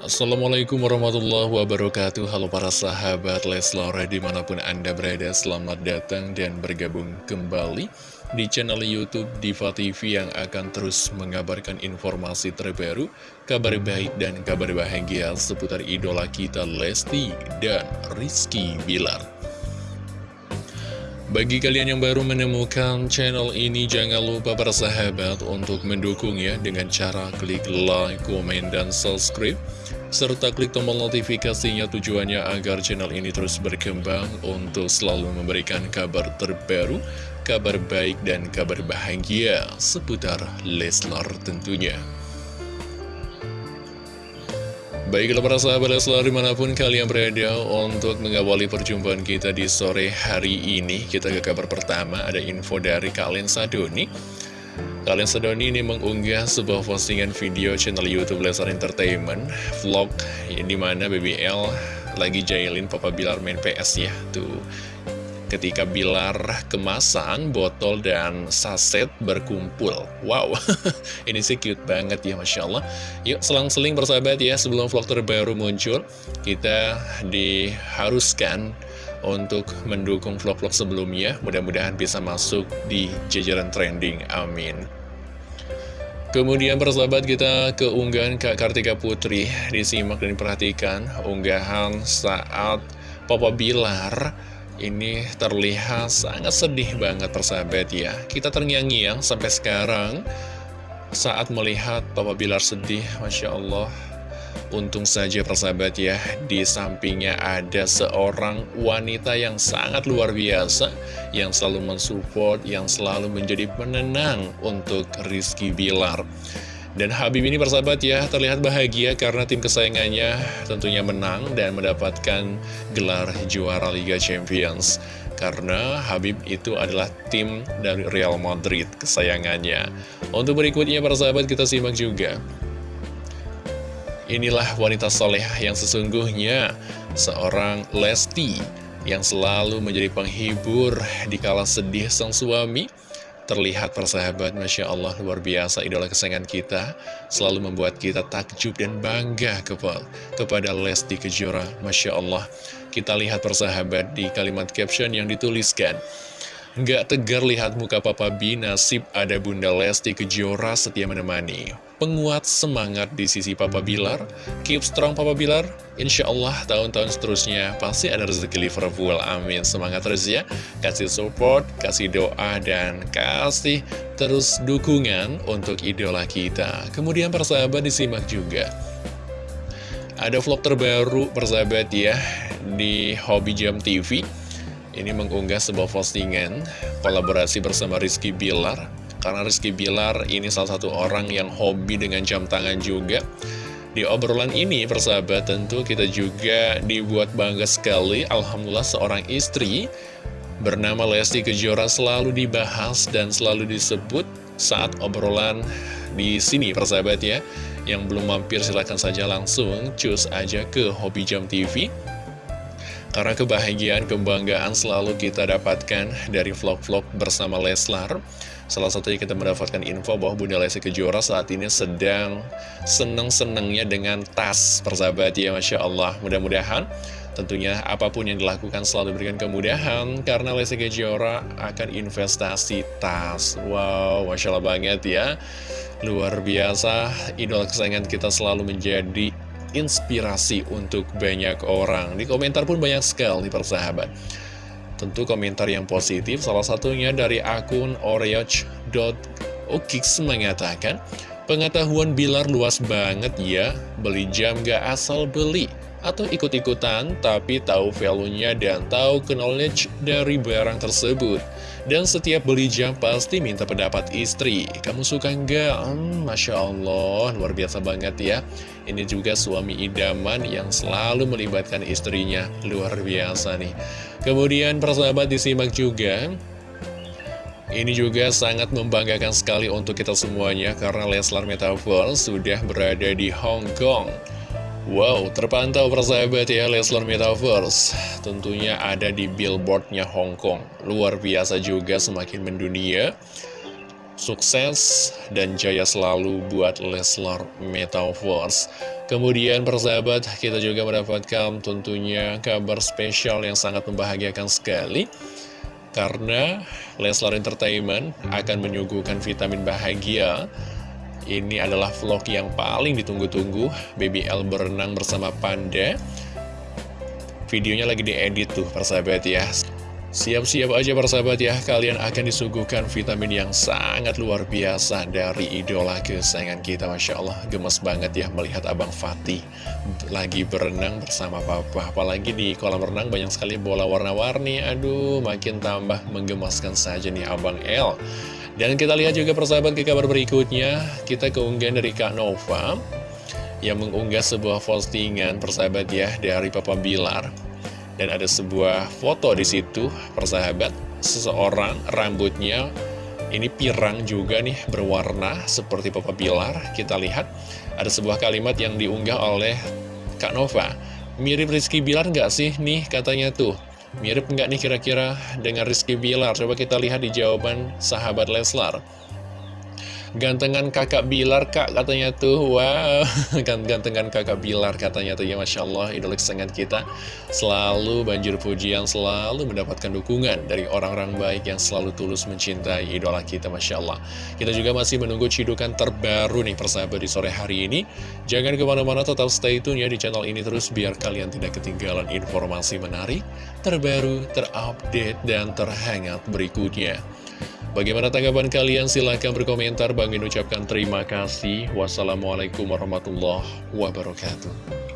Assalamualaikum warahmatullahi wabarakatuh. Halo para sahabat Leslar di mana pun anda berada Selamat datang dan bergabung kembali di channel Youtube Diva TV Yang akan terus mengabarkan informasi terbaru Kabar baik dan kabar bahagia seputar idola kita Lesti dan Rizky Bilar bagi kalian yang baru menemukan channel ini, jangan lupa para sahabat untuk mendukungnya dengan cara klik like, komen, dan subscribe. Serta klik tombol notifikasinya tujuannya agar channel ini terus berkembang untuk selalu memberikan kabar terbaru, kabar baik, dan kabar bahagia seputar Leslar tentunya. Baiklah para sahabat Leslar di mana pun kalian berada untuk mengawali perjumpaan kita di sore hari ini Kita ke kabar pertama ada info dari Kalian Sadoni. Kalian Sadoni ini mengunggah sebuah postingan video channel Youtube Leslar Entertainment Vlog di mana BBL lagi jailin Papa Bilar main PS ya. Tuh ketika Bilar kemasan, botol, dan saset berkumpul. Wow, ini sih cute banget ya Masya Allah. Yuk selang-seling bersahabat ya, sebelum vlog terbaru muncul, kita diharuskan untuk mendukung vlog-vlog sebelumnya. Mudah-mudahan bisa masuk di jajaran trending. Amin. Kemudian persahabat kita ke unggahan Kak Kartika Putri Disimak dan diperhatikan unggahan saat Papa Bilar ini terlihat sangat sedih banget persahabat ya. Kita terngiang-ngiang sampai sekarang Saat melihat Papa Bilar sedih Masya Allah. Untung saja persahabat ya Di sampingnya ada seorang wanita yang sangat luar biasa Yang selalu mensupport Yang selalu menjadi penenang Untuk Rizky Bilar dan Habib ini persahabat ya terlihat bahagia karena tim kesayangannya tentunya menang dan mendapatkan gelar juara Liga Champions. Karena Habib itu adalah tim dari Real Madrid kesayangannya. Untuk berikutnya persahabat kita simak juga. Inilah wanita soleh yang sesungguhnya seorang Lesti yang selalu menjadi penghibur di kala sedih sang suami Terlihat persahabat, Masya Allah luar biasa idola kesayangan kita. Selalu membuat kita takjub dan bangga kepada Lesti Kejora. Masya Allah Kita lihat persahabat di kalimat caption yang dituliskan Gak tegar lihat muka Papa B, nasib ada Bunda Lesti Kejora setia menemani. Penguat semangat di sisi Papa Bilar. Keep strong Papa Bilar. Insya Allah tahun-tahun seterusnya pasti ada rezeki Liverpool. Amin. Semangat terus ya. Kasih support, kasih doa, dan kasih terus dukungan untuk idola kita. Kemudian persahabat disimak juga. Ada vlog terbaru persahabat ya di Hobi Jam TV ini mengunggah sebuah postingan kolaborasi bersama Rizky Bilar. Karena Rizky Bilar ini salah satu orang yang hobi dengan jam tangan juga. Di obrolan ini persahabat tentu kita juga dibuat bangga sekali. Alhamdulillah seorang istri bernama Lesti Kejora selalu dibahas dan selalu disebut saat obrolan di sini persahabat ya. Yang belum mampir silahkan saja langsung cus aja ke Hobi Jam TV karena kebahagiaan, kebanggaan selalu kita dapatkan dari vlog-vlog bersama Leslar. Salah satunya kita mendapatkan info bahwa Bunda Lesti Kejora saat ini sedang seneng-senengnya dengan tas persahabat ya Masya Allah. Mudah-mudahan tentunya apa pun yang dilakukan selalu berikan kemudahan karena Lesti Kejora akan investasi tas. Wow, Masya Allah banget ya. Luar biasa, idola kesayangan kita selalu menjadi inspirasi untuk banyak orang. Di komentar pun banyak sekali persahabat. Tentu komentar yang positif, salah satunya dari akun oreoch.okix mengatakan, Pengetahuan Bilar luas banget ya, beli jam gak asal beli atau ikut-ikutan tapi tahu value-nya dan tahu knowledge dari barang tersebut. Dan setiap beli jam pasti minta pendapat istri. Kamu suka nggak? Hmm, Masya Allah, luar biasa banget ya. Ini juga suami idaman yang selalu melibatkan istrinya. Luar biasa nih. Kemudian persahabat disimak juga. Ini juga sangat membanggakan sekali untuk kita semuanya karena Leslar Metaverse sudah berada di Hong Kong. Wow, terpantau persahabat ya Leslar Metaverse Tentunya ada di billboardnya Hong Kong Luar biasa juga semakin mendunia Sukses dan jaya selalu buat Leslar Metaverse. Kemudian persahabat, kita juga mendapatkan tentunya kabar spesial yang sangat membahagiakan sekali. Karena Leslar Entertainment akan menyuguhkan vitamin bahagia. Ini adalah vlog yang paling ditunggu-tunggu. BBL berenang bersama Panda. Videonya lagi diedit tuh persahabat ya. Siap-siap aja persahabat ya, kalian akan disuguhkan vitamin yang sangat luar biasa dari idola kesayangan kita Masya Allah, gemes banget ya melihat Abang Fatih lagi berenang bersama Papa Apalagi di kolam renang banyak sekali bola warna-warni, aduh makin tambah menggemaskan saja nih Abang El Dan kita lihat juga persahabat ke kabar berikutnya, kita keunggahan dari Kak Nova yang mengunggah sebuah postingan persahabat ya dari Papa Bilar dan ada sebuah foto di situ, persahabat, seseorang rambutnya ini pirang juga nih berwarna seperti Papa Bilar. Kita lihat ada sebuah kalimat yang diunggah oleh Kak Nova. Mirip Rizky Bilar nggak sih nih katanya tuh? Mirip nggak nih kira-kira dengan Rizky Bilar? Coba kita lihat di jawaban sahabat Leslar. Gantengan kakak Bilar kak katanya tuh. Wow. Gantengan kakak Bilar katanya tuh. Ya Masya Allah idola kesengan kita. Selalu banjir pujian Selalu mendapatkan dukungan Dari orang-orang baik yang selalu tulus mencintai Idola kita Masya Allah. Kita juga masih menunggu cidukan terbaru nih Persahabat di sore hari ini. Jangan ke mana-mana tetap stay tune ya di channel ini terus Biar kalian tidak ketinggalan informasi menarik Terbaru, terupdate, dan terhangat berikutnya Bagaimana tanggapan kalian? Silahkan berkomentar. Bang Min ucapkan terima kasih. Wassalamualaikum warahmatullahi wabarakatuh.